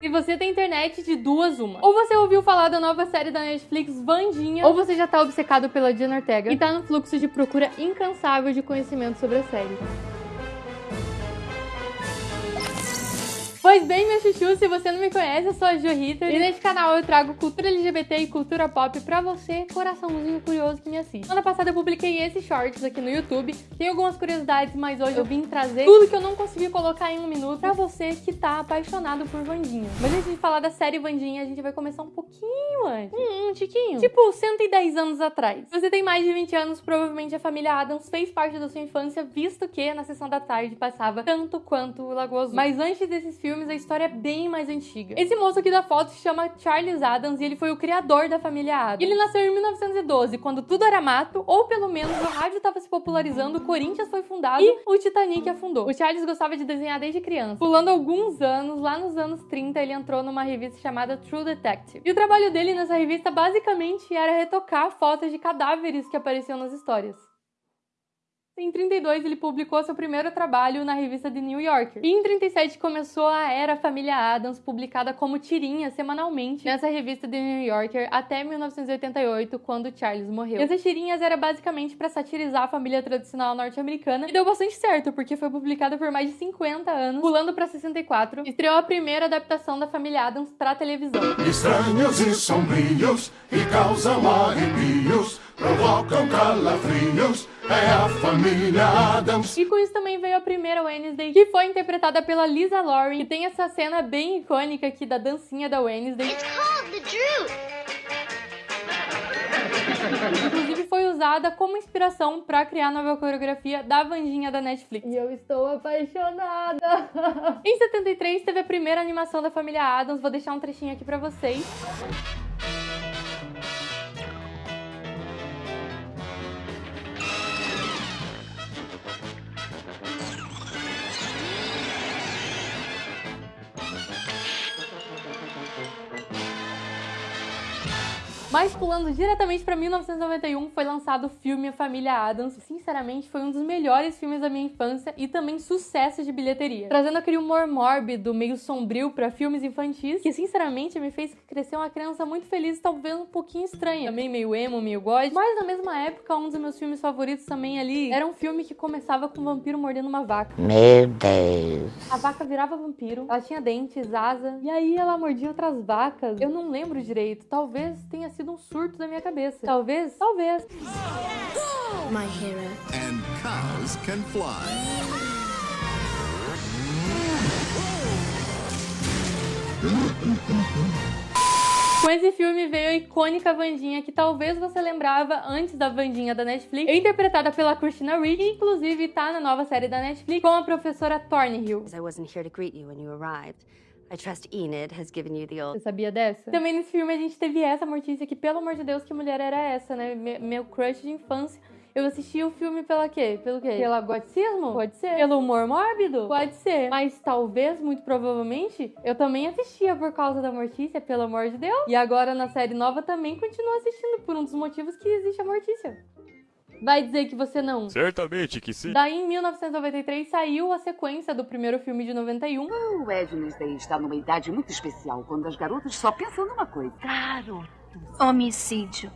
Se você tem internet de duas, uma. Ou você ouviu falar da nova série da Netflix, Vandinha, ou você já tá obcecado pela Diana Ortega e tá no fluxo de procura incansável de conhecimento sobre a série. Pois bem, meu chuchu, se você não me conhece, eu sou a Jo Ritter e neste canal eu trago cultura LGBT e cultura pop pra você, coraçãozinho curioso que me assiste. Semana passada eu publiquei esses shorts aqui no YouTube, tem algumas curiosidades, mas hoje eu vim trazer tudo que eu não consegui colocar em um minuto pra você que tá apaixonado por Vandinha. Mas antes de falar da série Vandinha, a gente vai começar um pouquinho antes. Um, um tiquinho. Tipo, 110 anos atrás. Você tem mais de 20 anos, provavelmente a família Adams fez parte da sua infância, visto que na sessão da tarde passava tanto quanto o Lagoa Azul. Mas antes desses filmes, filmes, a história é bem mais antiga. Esse moço aqui da foto se chama Charles Adams e ele foi o criador da família Adams. Ele nasceu em 1912, quando tudo era mato, ou pelo menos o rádio estava se popularizando, o Corinthians foi fundado e o Titanic afundou. O Charles gostava de desenhar desde criança. Pulando alguns anos, lá nos anos 30, ele entrou numa revista chamada True Detective. E o trabalho dele nessa revista basicamente era retocar fotos de cadáveres que apareciam nas histórias. Em 32, ele publicou seu primeiro trabalho na revista The New Yorker. E em 37 começou a era Família Adams, publicada como tirinha semanalmente nessa revista The New Yorker até 1988, quando Charles morreu. E essas tirinhas eram basicamente para satirizar a família tradicional norte-americana e deu bastante certo, porque foi publicada por mais de 50 anos, pulando para 64, estreou a primeira adaptação da Família Adams para televisão. Estranhos e sombrios e causam arrepios provocam calafrios, é a família Adams. E com isso também veio a primeira Wednesday, que foi interpretada pela Lisa Loring, que tem essa cena bem icônica aqui da dancinha da Wednesday. It's called the Drew. Inclusive foi usada como inspiração para criar a nova coreografia da Vandinha da Netflix. E eu estou apaixonada! em 73 teve a primeira animação da família Adams, vou deixar um trechinho aqui para vocês. Mas pulando diretamente para 1991, foi lançado o filme A Família Adams. Sinceramente, foi um dos melhores filmes da minha infância e também sucesso de bilheteria. Trazendo aquele humor mórbido, meio sombrio para filmes infantis, que sinceramente me fez crescer uma criança muito feliz e talvez um pouquinho estranha. Também meio emo, meio god. Mas na mesma época, um dos meus filmes favoritos também ali era um filme que começava com um vampiro mordendo uma vaca. Meu Deus. A vaca virava vampiro, ela tinha dentes, asa, e aí ela mordia outras vacas. Eu não lembro direito, talvez tenha sido sido um surto da minha cabeça. Talvez, talvez. My hero. And cows can fly. Com esse filme veio a icônica Vandinha, que talvez você lembrava antes da Vandinha da Netflix, interpretada pela Christina Ricci, que inclusive tá na nova série da Netflix com a professora Thornhill. I wasn't here to greet you when you arrived. I trust Enid has given you the old... Você sabia dessa? Também nesse filme a gente teve essa mortícia que, pelo amor de Deus, que mulher era essa, né? Me meu crush de infância. Eu assisti o filme pela quê? Pelo quê? Pelo goticismo? Pode ser. Pelo humor mórbido? Pode ser. Mas talvez, muito provavelmente, eu também assistia por causa da Mortícia, pelo amor de Deus. E agora na série nova também continuo assistindo por um dos motivos que existe a Mortícia. Vai dizer que você não? Certamente que sim. Daí, em 1993, saiu a sequência do primeiro filme de 91. O Wednesday está numa idade muito especial, quando as garotas só pensam numa coisa. Garotos. Homicídio.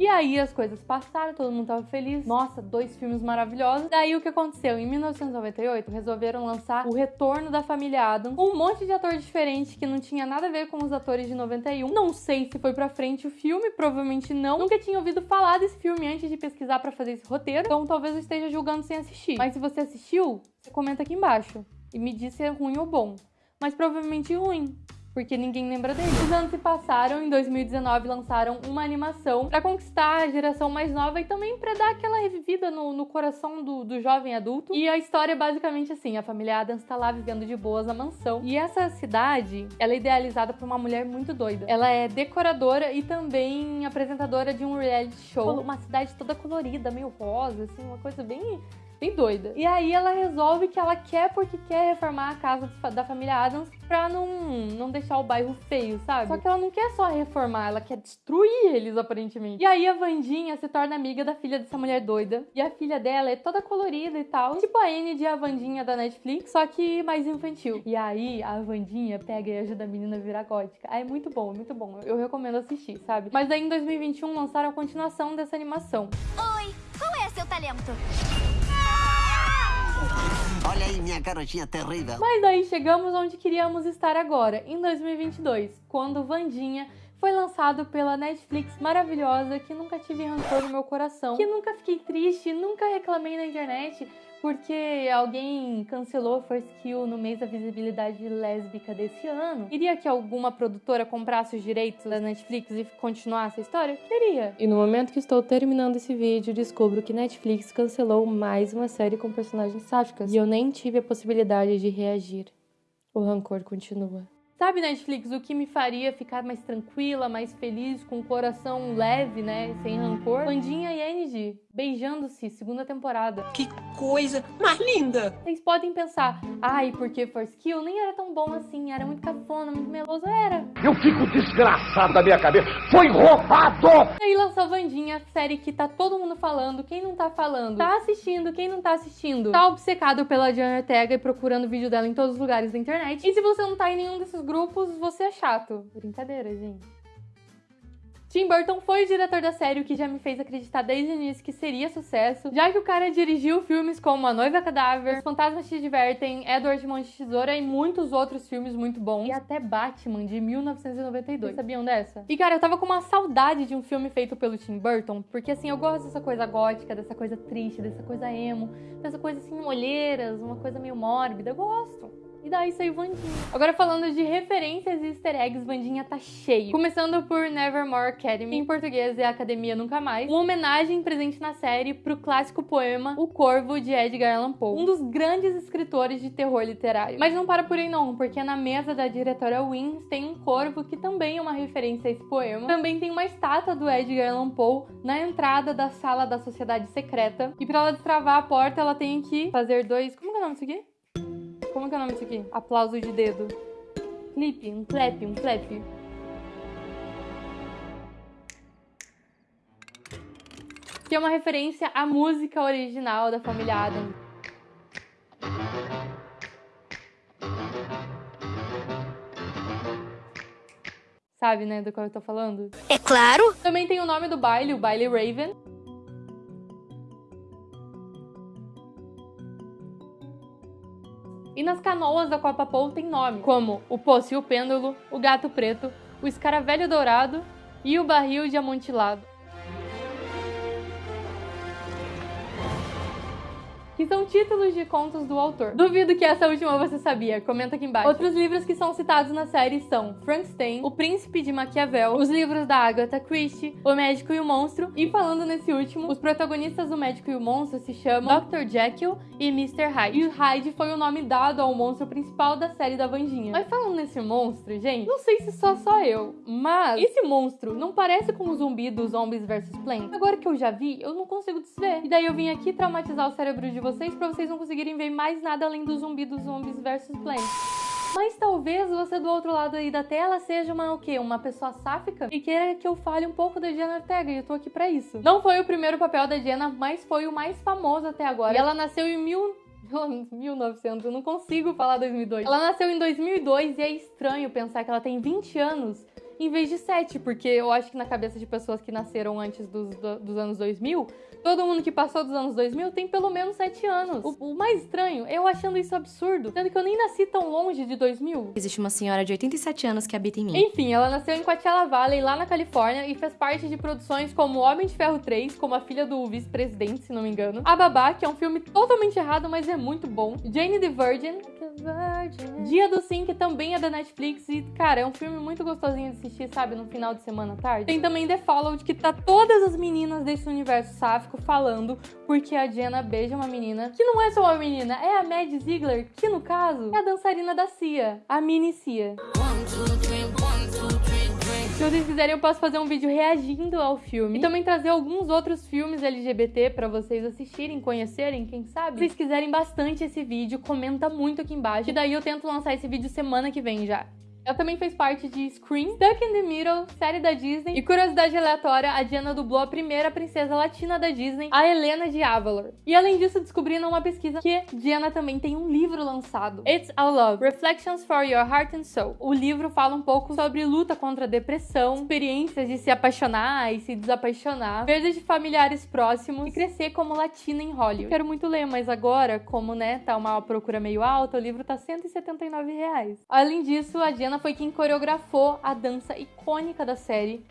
E aí as coisas passaram, todo mundo tava feliz. Nossa, dois filmes maravilhosos. Daí o que aconteceu? Em 1998, resolveram lançar O Retorno da Família Adams, com um monte de ator diferente que não tinha nada a ver com os atores de 91. Não sei se foi pra frente o filme, provavelmente não. Nunca tinha ouvido falar desse filme antes de pesquisar para fazer esse roteiro, então talvez eu esteja julgando sem assistir. Mas se você assistiu, você comenta aqui embaixo e me diz se é ruim ou bom. Mas provavelmente ruim porque ninguém lembra dele. Os anos se passaram, em 2019 lançaram uma animação para conquistar a geração mais nova e também para dar aquela revivida no, no coração do, do, jovem adulto. E a história é basicamente assim, a família Adams tá lá vivendo de boas na mansão. E essa cidade, ela é idealizada por uma mulher muito doida. Ela é decoradora e também apresentadora de um reality show. Uma cidade toda colorida, meio rosa, assim, uma coisa bem bem doida. E aí ela resolve que ela quer porque quer reformar a casa da família Adams pra não, não deixar o bairro feio, sabe? Só que ela não quer só reformar, ela quer destruir eles, aparentemente. E aí a Vandinha se torna amiga da filha dessa mulher doida. E a filha dela é toda colorida e tal. Tipo a Anne de A Vandinha da Netflix, só que mais infantil. E aí a Vandinha pega e ajuda a menina a virar gótica. Aí é muito bom, é muito bom. Eu recomendo assistir, sabe? Mas daí em 2021 lançaram a continuação dessa animação. Oi, qual é seu talento? Olha aí, minha garotinha terrível. Mas daí chegamos onde queríamos estar agora, em 2022, quando Vandinha foi lançado pela Netflix maravilhosa, que nunca tive rancor no meu coração, que nunca fiquei triste, nunca reclamei na internet, porque alguém cancelou First Kill no mês da visibilidade lésbica desse ano. Queria que alguma produtora comprasse os direitos da Netflix e continuasse a história? Queria. E no momento que estou terminando esse vídeo, descubro que Netflix cancelou mais uma série com personagens sáficas. E eu nem tive a possibilidade de reagir. O rancor continua. Sabe, Netflix, o que me faria ficar mais tranquila, mais feliz, com o coração leve, né? Sem rancor? Pandinha e NG, beijando-se, segunda temporada. Que coisa mais linda! Vocês podem pensar, ai, porque First Kill nem era tão bom assim, era muito cafona, muito meloso, era. Eu fico desgraçado da minha cabeça, foi roubado! E aí lançou Vandinha, série que tá todo mundo falando, quem não tá falando, tá assistindo, quem não tá assistindo, tá obcecado pela Diana Ortega e procurando vídeo dela em todos os lugares da internet. E se você não tá em nenhum desses grupos, você é chato. Brincadeira, gente. Tim Burton foi o diretor da série, o que já me fez acreditar desde o início que seria sucesso, já que o cara dirigiu filmes como A Noiva Cadáver, Os Fantasmas Te Divertem, Edward Mão de Tesoura e muitos outros filmes muito bons, e até Batman, de 1992. Vocês sabiam dessa? E cara, eu tava com uma saudade de um filme feito pelo Tim Burton, porque assim, eu gosto dessa coisa gótica, dessa coisa triste, dessa coisa emo, dessa coisa assim, olheiras, uma coisa meio mórbida, eu gosto. E daí saiu Vandinha. Agora falando de referências e easter eggs, Vandinha tá cheio. Começando por Nevermore Academy, em português é Academia Nunca Mais. Uma homenagem presente na série pro clássico poema O Corvo, de Edgar Allan Poe. Um dos grandes escritores de terror literário. Mas não para por aí não, porque na mesa da diretora Wins tem um corvo que também é uma referência a esse poema. Também tem uma estátua do Edgar Allan Poe na entrada da sala da sociedade secreta. E para ela destravar a porta, ela tem que fazer dois... Como é o nome disso aqui? Como é o nome disso aqui? Aplauso de dedo. Clipe, um clap, um clap. Que é uma referência à música original da família Adams. Sabe, né, do qual eu tô falando? É claro! Também tem o nome do baile, o baile Raven. E nas canoas da Copa Pou tem nome, como o Poço e o Pêndulo, o Gato Preto, o Escaravelho Dourado e o Barril de Amontilado. Que são títulos de contos do autor. Duvido que essa última você sabia, comenta aqui embaixo. Outros livros que são citados na série são Frankenstein, O Príncipe de Maquiavel, os livros da Agatha Christie, O Médico e o Monstro, e falando nesse último, os protagonistas do Médico e o Monstro se chamam Dr. Jekyll e Mr. Hyde. E o Hyde foi o nome dado ao monstro principal da série da Vandinha. Mas falando nesse monstro, gente, não sei se só só eu, mas esse monstro não parece com o zumbi dos Zombies vs Plants? Agora que eu já vi, eu não consigo desver. E daí eu vim aqui traumatizar o cérebro de vocês vocês para vocês não conseguirem ver mais nada além do zumbi dos zombies versus Plants. Mas talvez você do outro lado aí da tela seja uma o quê? Uma pessoa sáfica e queira que eu fale um pouco da Diana Ortega e eu tô aqui para isso. Não foi o primeiro papel da Diana, mas foi o mais famoso até agora. E ela nasceu em mil... 1900, eu não consigo falar 2002. Ela nasceu em 2002 e é estranho pensar que ela tem 20 anos em vez de 7, porque eu acho que na cabeça de pessoas que nasceram antes dos, dos anos 2000, todo mundo que passou dos anos 2000 tem pelo menos 7 anos. O, o, mais estranho, eu achando isso absurdo, sendo que eu nem nasci tão longe de 2000. Existe uma senhora de 87 anos que habita em mim. Enfim, ela nasceu em Coachella Valley, lá na Califórnia, e fez parte de produções como Homem de Ferro 3, como a filha do vice-presidente, se não me engano. A Babá, que é um filme totalmente errado, mas é muito bom. Jane the Virgin, Dia do Sim, que também é da Netflix, e, cara, é um filme muito gostosinho de assistir sabe, no final de semana à tarde. Tem também The Followed, que tá todas as meninas desse universo sáfico falando porque a Jenna beija uma menina que não é só uma menina, é a Mad Ziegler, que no caso é a dançarina da Cia, a mini Cia. One, two, Se vocês quiserem, eu posso fazer um vídeo reagindo ao filme e também trazer alguns outros filmes LGBT pra vocês assistirem, conhecerem, quem sabe. Se vocês quiserem bastante esse vídeo, comenta muito aqui embaixo, e daí eu tento lançar esse vídeo semana que vem já. Ela também fez parte de Scream, Stuck in the Middle, série da Disney. E curiosidade aleatória, a Diana dublou a primeira princesa latina da Disney, a Helena de Avalor. E além disso, descobri numa pesquisa que Diana também tem um livro lançado. It's All Love, Reflections for Your Heart and Soul. O livro fala um pouco sobre luta contra a depressão, experiências de se apaixonar e se desapaixonar, perda de familiares próximos e crescer como latina em Hollywood. Quero muito ler, mas agora, como né, tá uma procura meio alta, o livro tá 179 reais. Além disso, a Diana foi quem coreografou a dança icônica da série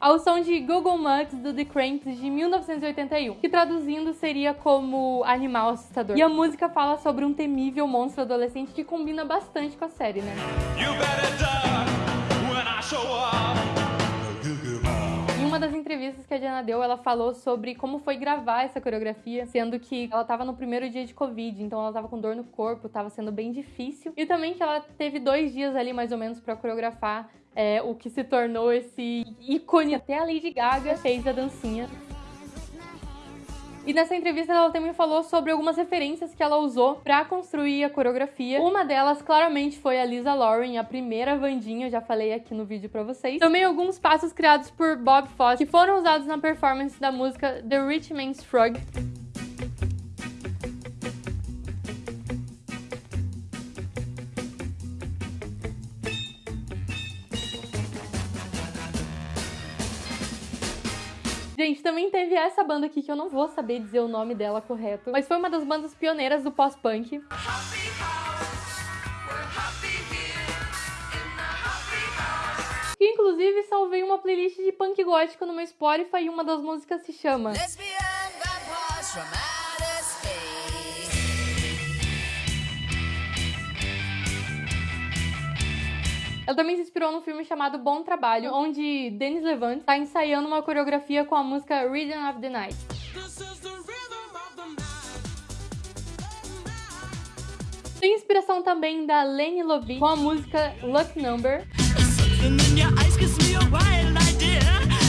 ao som de Google Mugs do The Cramps de 1981, que traduzindo seria como Animal Assustador. E a música fala sobre um temível monstro adolescente que combina bastante com a série, né? Entrevistas que a Diana deu, ela falou sobre como foi gravar essa coreografia, sendo que ela tava no primeiro dia de Covid, então ela tava com dor no corpo, tava sendo bem difícil. E também que ela teve dois dias ali, mais ou menos, para coreografar é, o que se tornou esse ícone. Até a Lady Gaga fez a dancinha. E nessa entrevista ela também falou sobre algumas referências que ela usou para construir a coreografia. Uma delas claramente foi a Lisa Lauren, a primeira Vandinha, eu já falei aqui no vídeo para vocês. Também alguns passos criados por Bob Fosse que foram usados na performance da música The Rich Man's Frog. Também teve essa banda aqui que eu não vou saber dizer o nome dela correto, mas foi uma das bandas pioneiras do pós-punk. Que inclusive salvei uma playlist de punk gótico no meu Spotify e uma das músicas se chama Ela também se inspirou num filme chamado Bom Trabalho, onde Denis Levant está ensaiando uma coreografia com a música Rhythm of the Night. Tem inspiração também da Lene Lovitch com a música Luck Number.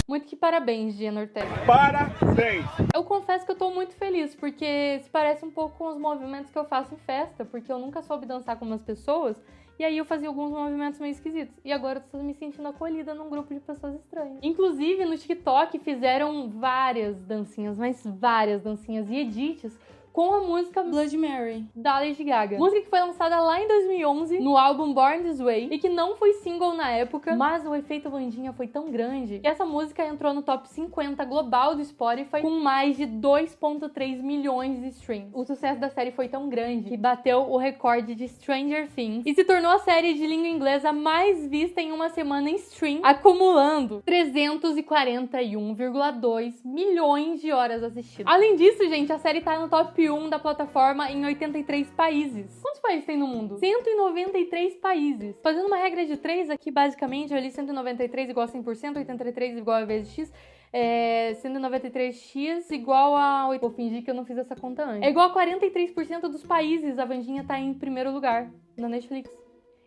Muito que parabéns, Diana Ortega. Parabéns! Eu confesso que eu tô muito feliz, porque se parece um pouco com os movimentos que eu faço em festa, porque eu nunca soube dançar com umas pessoas, e aí eu fazia alguns movimentos meio esquisitos. E agora eu tô me sentindo acolhida num grupo de pessoas estranhas. Inclusive, no TikTok fizeram várias dancinhas, mas várias dancinhas e edits com a música Blood Mary, da Lady Gaga. Música que foi lançada lá em 2011 no álbum Born This Way e que não foi single na época, mas o efeito Vandinha foi tão grande que essa música entrou no top 50 global do Spotify com mais de 2.3 milhões de streams. O sucesso da série foi tão grande que bateu o recorde de Stranger Things e se tornou a série de língua inglesa mais vista em uma semana em stream, acumulando 341,2 milhões de horas assistidas. Além disso, gente, a série tá no top 1 da plataforma em 83 países. Quantos países tem no mundo? 193 países. Fazendo uma regra de 3 aqui, basicamente, eu li 193 igual a 100%, 83 igual a vezes x, é 193x igual a... Vou fingir que eu não fiz essa conta antes. É igual a 43% dos países a Vandinha tá em primeiro lugar na Netflix.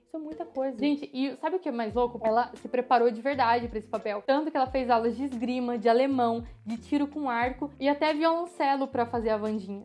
Isso é muita coisa. Gente, e sabe o que é mais louco? Ela se preparou de verdade para esse papel. Tanto que ela fez aulas de esgrima, de alemão, de tiro com arco e até violoncelo para fazer a Vandinha.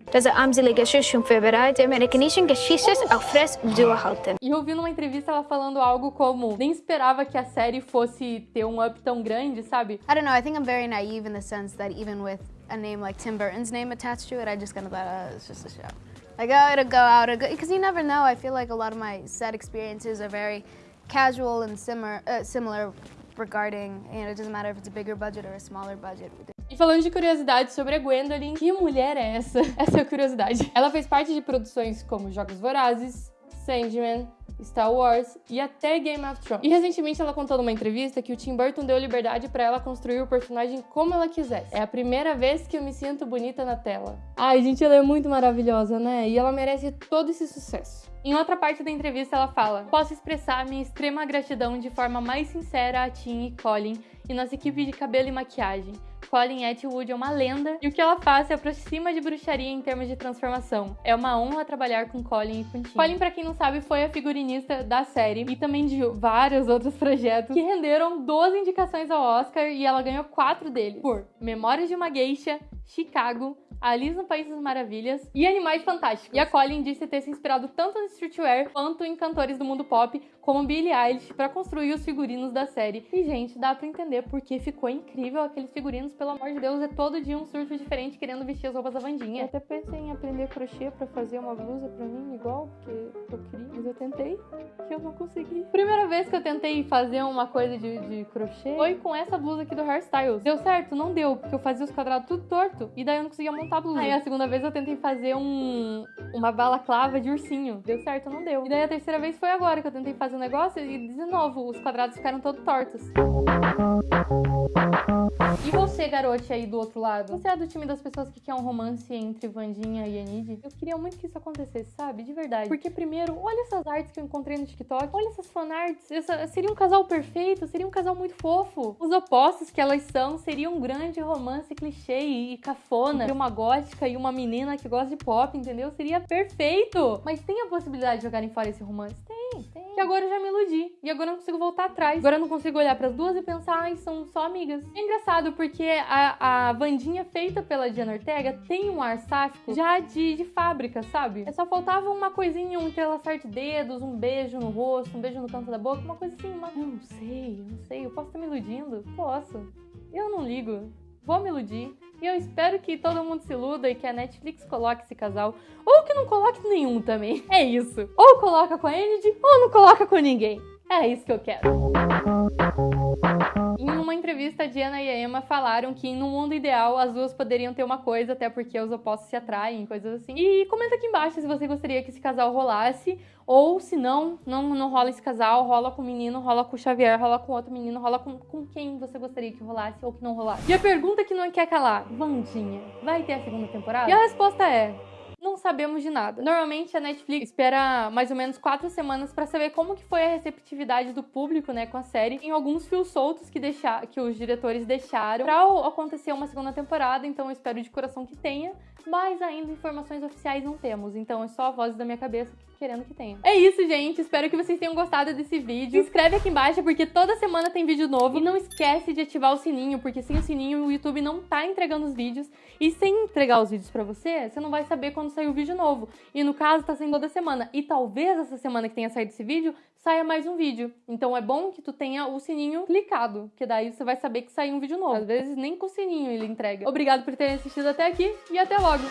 E eu vi numa entrevista ela falando algo como nem esperava que a série fosse ter um up tão grande, sabe? I don't know, I think I'm very naive in the sense that even with a name like Tim Burton's name attached to it, I just kind of thought, oh, it's just a show. Like, oh, it'll go out, because you never know. I feel like a lot of my set experiences are very casual and similar, uh, similar regarding, you know, it doesn't matter if it's a bigger budget or a smaller budget. E falando de curiosidade sobre a Gwendolyn, que mulher é essa? Essa é a curiosidade. Ela fez parte de produções como Jogos Vorazes, Sandman, Star Wars e até Game of Thrones. E recentemente ela contou numa entrevista que o Tim Burton deu liberdade para ela construir o personagem como ela quisesse. É a primeira vez que eu me sinto bonita na tela. Ai, gente, ela é muito maravilhosa, né? E ela merece todo esse sucesso. Em outra parte da entrevista, ela fala: Posso expressar minha extrema gratidão de forma mais sincera a Tim e Colin e nossa equipe de cabelo e maquiagem. Colin Atwood é uma lenda e o que ela faz se aproxima de bruxaria em termos de transformação. É uma honra trabalhar com Colin e com Tim. Colin, pra quem não sabe, foi a figurinista da série e também de vários outros projetos que renderam 12 indicações ao Oscar e ela ganhou 4 deles por Memórias de uma Geisha, Chicago, Alice no País das Maravilhas e Animais Fantásticos. E a Colin disse ter se inspirado tanto no streetwear quanto em cantores do mundo pop, como Billie Eilish, para construir os figurinos da série. E, gente, dá pra entender porque ficou incrível aqueles figurinos, pelo amor de Deus, é todo dia um surto diferente querendo vestir as roupas da Vandinha. Eu até pensei em aprender crochê para fazer uma blusa pra mim igual, porque eu queria, mas eu tentei e eu não consegui. Primeira vez que eu tentei fazer uma coisa de, de crochê foi com essa blusa aqui do Hairstyles. Deu certo? Não deu, porque eu fazia os quadrados tudo torto e daí eu não conseguia montar a blusa. Aí a segunda vez eu tentei fazer um, uma balaclava de ursinho. Deu certo? Não deu. E daí a terceira vez foi agora que eu tentei fazer um negócio e de novo os quadrados ficaram todos tortos. E você, garote aí do outro lado? Você é do time das pessoas que quer um romance entre Vandinha e Enid? Eu queria muito que isso acontecesse, sabe? De verdade. Porque primeiro, olha essas artes que eu encontrei no TikTok. Olha essas fanarts. Essa, seria um casal perfeito, seria um casal muito fofo. Os opostos que elas são seria um grande romance clichê e cafona. Seria uma gótica e uma menina que gosta de pop, entendeu? Seria perfeito! Mas tem a possibilidade de jogarem fora esse romance? Tem, tem. E agora eu já me iludi. E agora eu não consigo voltar atrás. Agora eu não consigo olhar para as duas e pensar, ai, são só amigas. É engraçado porque a, a Vandinha feita pela Diana Ortega tem um ar sáfico já de, de fábrica, sabe? É só faltava uma coisinha, um entrelaçar de dedos, um beijo no rosto, um beijo no canto da boca, uma coisa assim, uma... Eu não sei, eu não sei. Eu posso estar me iludindo? Posso. Eu não ligo. Vou me iludir. E eu espero que todo mundo se iluda e que a Netflix coloque esse casal. Ou que não coloque nenhum também. É isso. Ou coloca com a Enid, ou não coloca com ninguém. É isso que eu quero. Em uma entrevista, Diana e a Emma falaram que no mundo ideal as duas poderiam ter uma coisa, até porque os opostos se atraem, coisas assim. E comenta aqui embaixo se você gostaria que esse casal rolasse, ou se não, não, não rola esse casal, rola com o menino, rola com o Xavier, rola com outro menino, rola com, com quem você gostaria que rolasse ou que não rolasse. E a pergunta que não quer calar, Vandinha, vai ter a segunda temporada? E a resposta é não sabemos de nada. Normalmente a Netflix espera mais ou menos quatro semanas para saber como que foi a receptividade do público, né, com a série. Tem alguns fios soltos que deixar, que os diretores deixaram para acontecer uma segunda temporada, então eu espero de coração que tenha, mas ainda informações oficiais não temos. Então é só a voz da minha cabeça querendo que tenha. É isso, gente. Espero que vocês tenham gostado desse vídeo. Se inscreve aqui embaixo, porque toda semana tem vídeo novo. E não esquece de ativar o sininho, porque sem o sininho o YouTube não tá entregando os vídeos. E sem entregar os vídeos pra você, você não vai saber quando sair o vídeo novo. E no caso, tá saindo toda semana. E talvez essa semana que tenha saído esse vídeo, saia mais um vídeo. Então é bom que tu tenha o sininho clicado, que daí você vai saber que saiu um vídeo novo. Às vezes nem com o sininho ele entrega. Obrigado por terem assistido até aqui e até logo!